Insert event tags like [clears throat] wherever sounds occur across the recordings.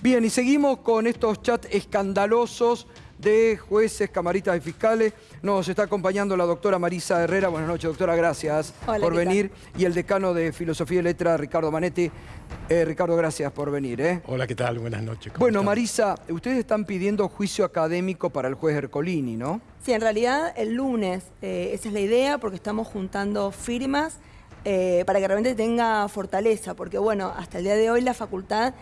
Bien, y seguimos con estos chats escandalosos de jueces, camaritas y fiscales. Nos está acompañando la doctora Marisa Herrera. Buenas noches, doctora, gracias Hola, por venir. Y el decano de Filosofía y Letra, Ricardo Manetti. Eh, Ricardo, gracias por venir. ¿eh? Hola, ¿qué tal? Buenas noches. ¿cómo Bueno, están? Marisa, ustedes están pidiendo juicio académico para el juez Ercolini, ¿no? Sí, en realidad el lunes, eh, esa es la idea, porque estamos juntando firmas eh, para que realmente tenga fortaleza, porque bueno, hasta el día de hoy la facultad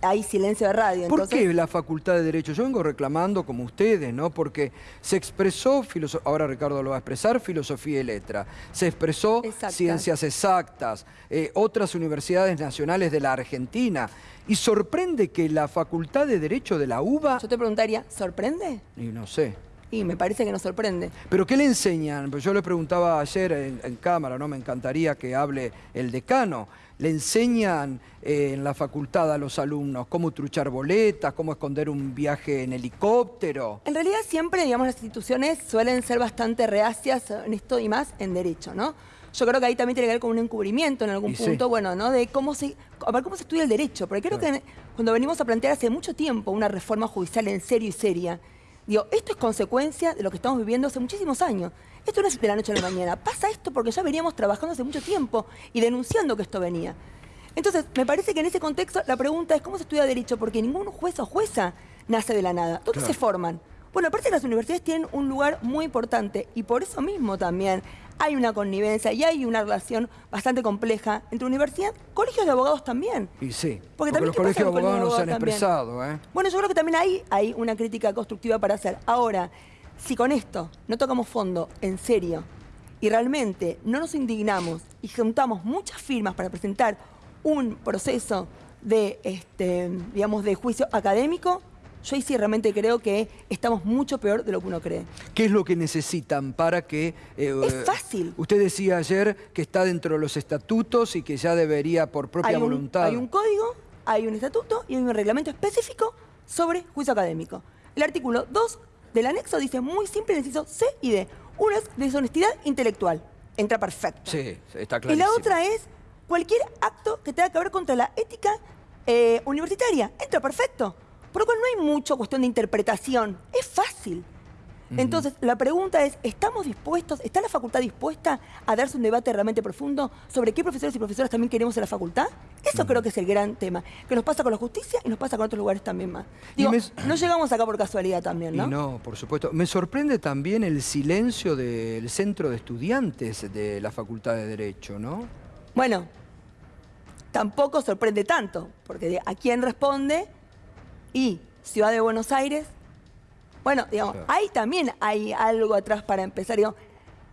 hay silencio de radio. ¿Por entonces, qué la Facultad de Derecho? Yo vengo reclamando como ustedes, ¿no? Porque se expresó, filoso- ahora Ricardo lo va a expresar, filosofía y letra. Se expresó Exactas. ciencias exactas, eh, otras universidades nacionales de la Argentina. Y sorprende que la Facultad de Derecho de la UBA, Yo te preguntaría, ¿sorprende? y no sé, Y me parece que nos sorprende. ¿Pero qué le enseñan? Pues yo le preguntaba ayer en, en cámara, ¿no? Me encantaría que hable el decano. ¿Le enseñan eh, en la facultad a los alumnos cómo truchar boletas, cómo esconder un viaje en helicóptero? En realidad siempre, digamos, las instituciones suelen ser bastante reacias en esto y más en derecho, ¿no? Yo creo que ahí también tiene que ver con un encubrimiento en algún Y sí. punto, bueno, ¿no? De cómo se, a ver, cómo se estudia el derecho. Porque creo que cuando venimos a plantear hace mucho tiempo una reforma judicial en serio y seria, digo, esto es consecuencia de lo que estamos viviendo hace muchísimos años. Esto no es de la noche a la mañana. Pasa esto porque ya veníamos trabajando hace mucho tiempo y denunciando que esto venía. Entonces, me parece que en ese contexto la pregunta es cómo se estudia derecho, porque ningún juez o jueza nace de la nada. ¿Dónde Claro. se forman? Bueno, aparte las universidades tienen un lugar muy importante y por eso mismo también hay una connivencia y hay una relación bastante compleja entre universidad, colegios de abogados también. Y sí, Porque porque, también, los ¿qué pasa colegios de abogados no se han expresado, ¿eh? Bueno, yo creo que también ahí hay una crítica constructiva para hacer. Ahora, si con esto no tocamos fondo en serio y realmente no nos indignamos y juntamos muchas firmas para presentar un proceso de, este, digamos, de juicio académico, yo ahí sí realmente creo que estamos mucho peor de lo que uno cree. ¿Qué es lo que necesitan para que... eh, Es fácil. Usted decía ayer que está dentro de los estatutos y que ya debería por propia hay un, voluntad... Hay un código, hay un estatuto y hay un reglamento específico sobre juicio académico. El artículo 2 del anexo dice muy simple, inciso C y D. Uno es deshonestidad intelectual. Entra perfecto. Sí, está y clarísimo. la otra es cualquier acto que tenga que ver contra la ética eh, universitaria. Entra perfecto. Por lo cual no hay mucho cuestión de interpretación. Es fácil. Entonces, la pregunta es, ¿estamos dispuestos, está la facultad dispuesta a darse un debate realmente profundo sobre qué profesores y profesoras también queremos en la facultad? Eso creo que es el gran tema, que nos pasa con la justicia y nos pasa con otros lugares también más. Y Digo, me- [clears throat] no llegamos acá por casualidad también, ¿no? Y no, por supuesto. Me sorprende también el silencio del centro de estudiantes de la Facultad de Derecho, ¿no? Bueno, tampoco sorprende tanto, porque a quién responde y Ciudad de Buenos Aires. Bueno, digamos, Claro. ahí también hay algo atrás para empezar. Digamos,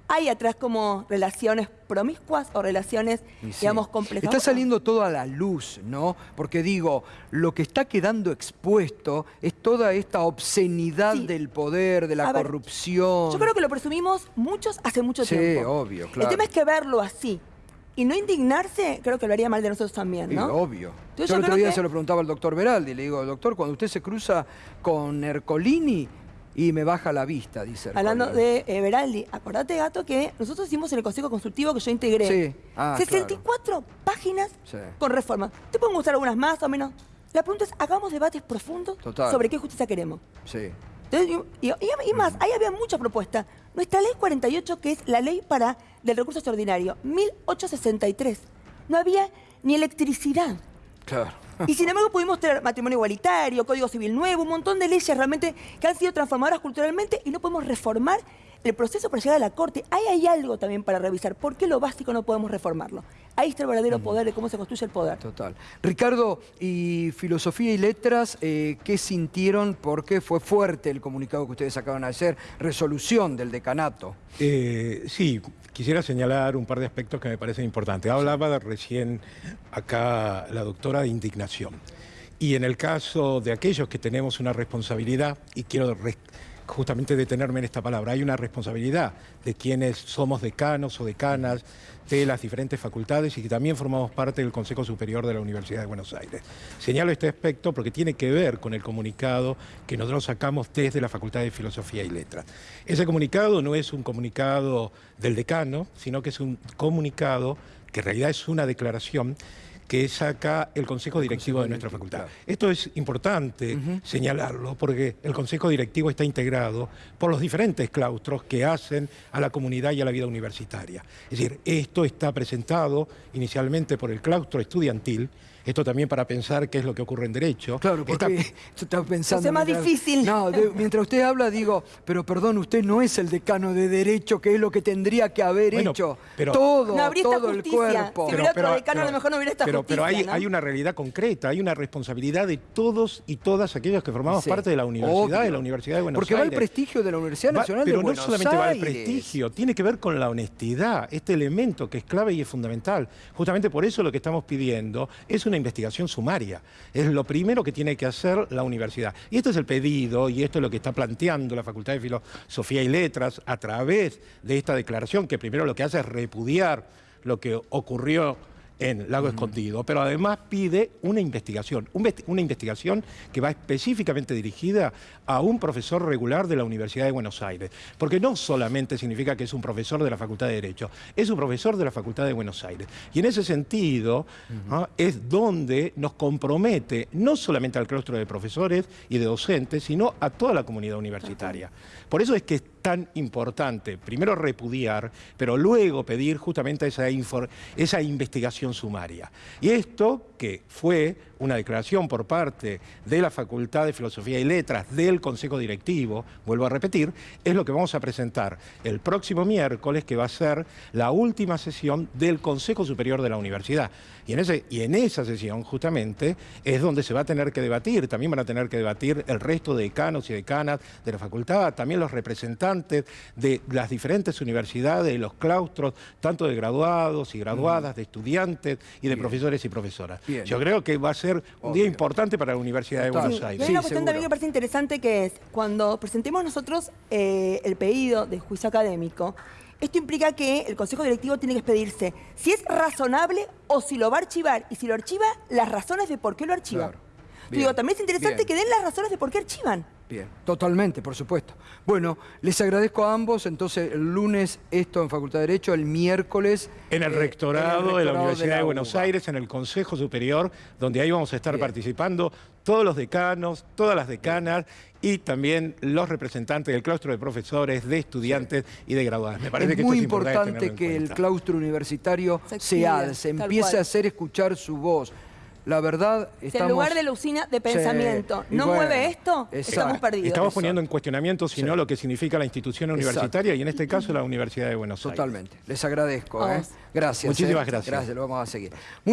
hay atrás como relaciones promiscuas o relaciones, sí. digamos, complejas. Está saliendo todo a la luz, ¿no? Porque digo, lo que está quedando expuesto es toda esta obscenidad Sí. del poder, de la A ver, corrupción. Yo creo que lo presumimos muchos hace mucho Sí, tiempo. obvio, El claro. tema es que verlo así y no indignarse, creo que lo haría mal de nosotros también, Sí, ¿no? obvio. Entonces, yo yo el otro día que- se lo preguntaba al doctor Beraldi, le digo, doctor, cuando usted se cruza con Ercolini y me baja la vista, dice Hablando Ercolini. de eh, Beraldi, acordate, Gato, que nosotros hicimos en el Consejo Consultivo que yo integré. Sí. Ah, 64 páginas Sí. con reformas. Te pueden gustar algunas más o menos. La pregunta es, hagamos debates profundos Total. sobre qué justicia queremos. Sí. Entonces, y, y- y más, ahí había muchas propuestas. Nuestra ley 48, que es la ley para del recurso extraordinario, 1863. No había ni electricidad. Claro. Y sin embargo pudimos tener matrimonio igualitario, código civil nuevo, un montón de leyes realmente que han sido transformadoras culturalmente y no podemos reformar el proceso para llegar a la corte. Ahí hay algo también para revisar. ¿Por qué lo básico no podemos reformarlo? Ahí está el verdadero poder de cómo se construye el poder. Total. Ricardo, y filosofía y letras, eh, ¿qué sintieron? Porque fue fuerte el comunicado que ustedes acaban de hacer, resolución del decanato. Eh, sí, quisiera señalar un par de aspectos que me parecen importantes. Hablaba de recién acá la doctora de indignación. Y en el caso de aquellos que tenemos una responsabilidad, y quiero justamente detenerme en esta palabra, hay una responsabilidad de quienes somos decanos o decanas de las diferentes facultades y que también formamos parte del Consejo Superior de la Universidad de Buenos Aires. Señalo este aspecto porque tiene que ver con el comunicado que nosotros sacamos desde la Facultad de Filosofía y Letras. Ese comunicado no es un comunicado del decano, sino que es un comunicado que en realidad es una declaración que saca el Consejo Directivo de nuestra Directivo, facultad. Esto es importante señalarlo porque el Consejo Directivo está integrado por los diferentes claustros que hacen a la comunidad y a la vida universitaria. Es decir, esto está presentado inicialmente por el claustro estudiantil, esto también para pensar qué es lo que ocurre en Derecho. Claro, porque [laughs] yo estaba pensando... Es más mientras- difícil. No, de- mientras usted habla digo, pero perdón, usted no es el decano de Derecho, que es lo que tendría que haber Bueno, hecho pero- todo, No habría esta todo el cuerpo. Si hubiera otro decano, a lo mejor no hubiera esta pero, pero hay, justicia, ¿no? hay una realidad concreta, hay una responsabilidad de todos y todas aquellos que formamos Sí, parte de la universidad, obvio. de la Universidad de Buenos Porque va el Aires. prestigio de la Universidad Nacional pero de Buenos no solamente va el Aires. prestigio, tiene que ver con la honestidad, este elemento que es clave y es fundamental. Justamente por eso lo que estamos pidiendo es una investigación sumaria. Es lo primero que tiene que hacer la universidad. Y este es el pedido y esto es lo que está planteando la Facultad de Filosofía y Letras a través de esta declaración que primero lo que hace es repudiar lo que ocurrió en Lago Escondido, pero además pide una investigación, un vesti- una investigación que va específicamente dirigida a un profesor regular de la Universidad de Buenos Aires, porque no solamente significa que es un profesor de la Facultad de Derecho, es un profesor de la Facultad de Buenos Aires. Y en ese sentido ¿ah? es donde nos compromete no solamente al claustro de profesores y de docentes, sino a toda la comunidad universitaria. Por eso es que es tan importante, primero repudiar, pero luego pedir justamente esa, esa investigación sumaria. Y esto, que fue una declaración por parte de la Facultad de Filosofía y Letras del Consejo Directivo, vuelvo a repetir, es lo que vamos a presentar el próximo miércoles, que va a ser la última sesión del Consejo Superior de la Universidad. Y en, ese, y en esa sesión, justamente, es donde se va a tener que debatir, también van a tener que debatir el resto de decanos y decanas de la facultad, también los representantes de las diferentes universidades, los claustros, tanto de graduados y graduadas, de estudiantes y de profesores y profesoras. Bien. Yo creo que va a ser un día importante para la Universidad de. Buenos Sí, y Aires. hay una cuestión también que me parece interesante que es, cuando presentemos nosotros eh, el pedido de juicio académico, esto implica que el Consejo Directivo tiene que expedirse si es razonable o si lo va a archivar. Y si lo archiva, las razones de por qué lo archiva. Claro. Bien, Digo, también es interesante bien. que den las razones de por qué archivan. Bien, totalmente, por supuesto. Bueno, les agradezco a ambos. Entonces, el lunes esto en Facultad de Derecho, el miércoles... En el eh, rectorado de la Universidad de, la Buenos. Aires, en el Consejo Superior, donde ahí vamos a estar Bien. participando todos los decanos, todas las decanas y también los representantes del claustro de profesores, de estudiantes y de graduados. Me parece es que muy esto es importante, importante que el claustro universitario Se se alce, empiece cual. a hacer escuchar su voz. La verdad, estamos... en lugar de la usina de pensamiento no bueno, mueve esto, exacto. estamos perdidos. Estamos poniendo en cuestionamiento, si no, Sí. lo que significa la institución Exacto. universitaria y en este caso la Universidad de Buenos Aires. Totalmente. Les agradezco. ¿eh? Gracias. Muchísimas ¿eh? gracias. Gracias, lo vamos a seguir.